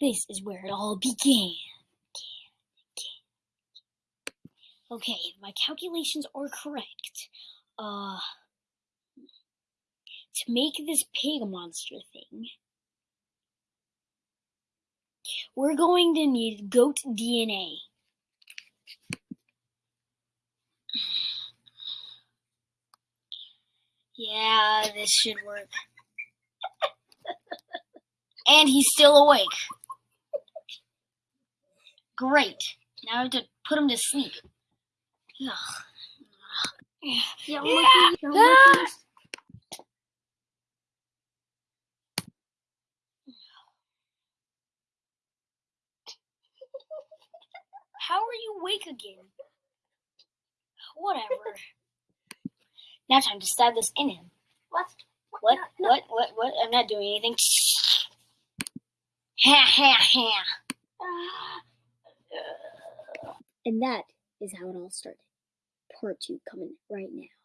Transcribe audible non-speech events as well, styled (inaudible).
This is where it all began. Okay, my calculations are correct, uh, to make this pig monster thing, we're going to need goat DNA. Yeah, this should work. (laughs) and he's still awake. Great. Now I have to put him to sleep. Ugh. Yeah, Yeah. Ah! How are you awake again? Whatever. now time to stab this in him. What? What? No, What? What? What? I'm not doing anything. (laughs) Ha ha ha. And that is how it all started. Part two coming right now.